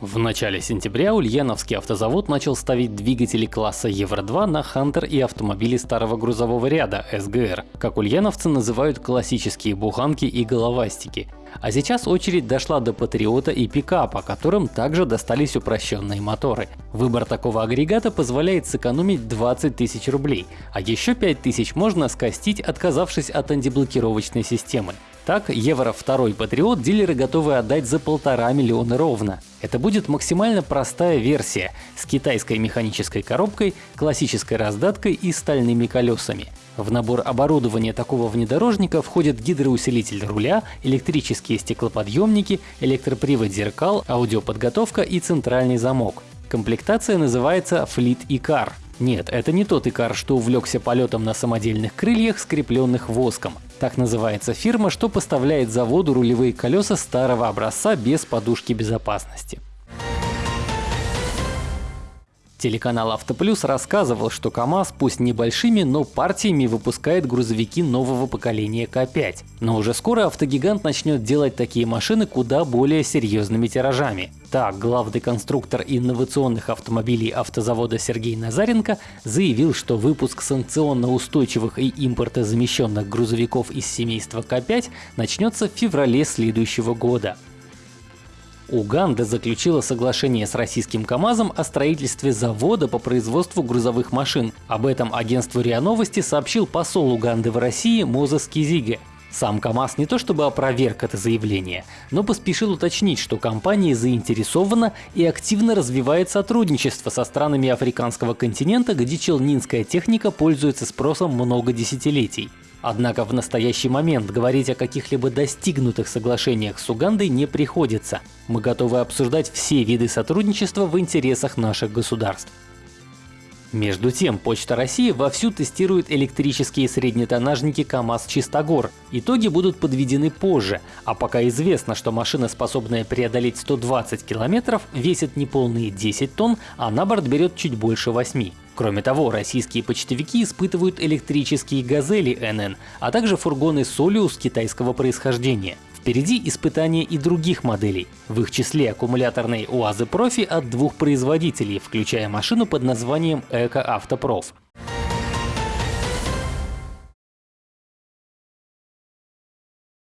В начале сентября Ульяновский автозавод начал ставить двигатели класса Евро-2 на Хантер и автомобили старого грузового ряда СГР, как ульяновцы называют классические буханки и головастики. А сейчас очередь дошла до Патриота и пикапа, которым также достались упрощенные моторы. Выбор такого агрегата позволяет сэкономить 20 тысяч рублей, а еще 5 тысяч можно скостить, отказавшись от антиблокировочной системы. Так, Евро 2 Патриот дилеры готовы отдать за полтора миллиона ровно. Это будет максимально простая версия с китайской механической коробкой, классической раздаткой и стальными колесами. В набор оборудования такого внедорожника входят гидроусилитель руля, электрические стеклоподъемники, электропривод зеркал, аудиоподготовка и центральный замок. Комплектация называется Fleet E-Car. Нет, это не тот Икар, что увлекся полетом на самодельных крыльях, скрепленных воском. Так называется фирма, что поставляет заводу рулевые колеса старого образца без подушки безопасности. Телеканал Автоплюс рассказывал, что КАМАЗ пусть небольшими, но партиями выпускает грузовики нового поколения К5. Но уже скоро автогигант начнет делать такие машины куда более серьезными тиражами. Так, главный конструктор инновационных автомобилей автозавода Сергей Назаренко заявил, что выпуск санкционно устойчивых и импортозамещенных грузовиков из семейства К5 начнется в феврале следующего года. Уганда заключила соглашение с российским КАМАЗом о строительстве завода по производству грузовых машин. Об этом агентству РИА Новости сообщил посол Уганды в России Мозес Кизиге. Сам КАМАЗ не то чтобы опроверг это заявление, но поспешил уточнить, что компания заинтересована и активно развивает сотрудничество со странами африканского континента, где челнинская техника пользуется спросом много десятилетий. Однако в настоящий момент говорить о каких-либо достигнутых соглашениях с Угандой не приходится. Мы готовы обсуждать все виды сотрудничества в интересах наших государств. Между тем, Почта России вовсю тестирует электрические среднетоннажники КАМАЗ-Чистогор. Итоги будут подведены позже, а пока известно, что машина, способная преодолеть 120 километров, весит неполные 10 тонн, а на борт берет чуть больше 8. Кроме того, российские почтовики испытывают электрические «Газели» НН, а также фургоны «Солиус» китайского происхождения. Впереди испытания и других моделей, в их числе аккумуляторные УАЗы Профи от двух производителей, включая машину под названием Эко Автопроф.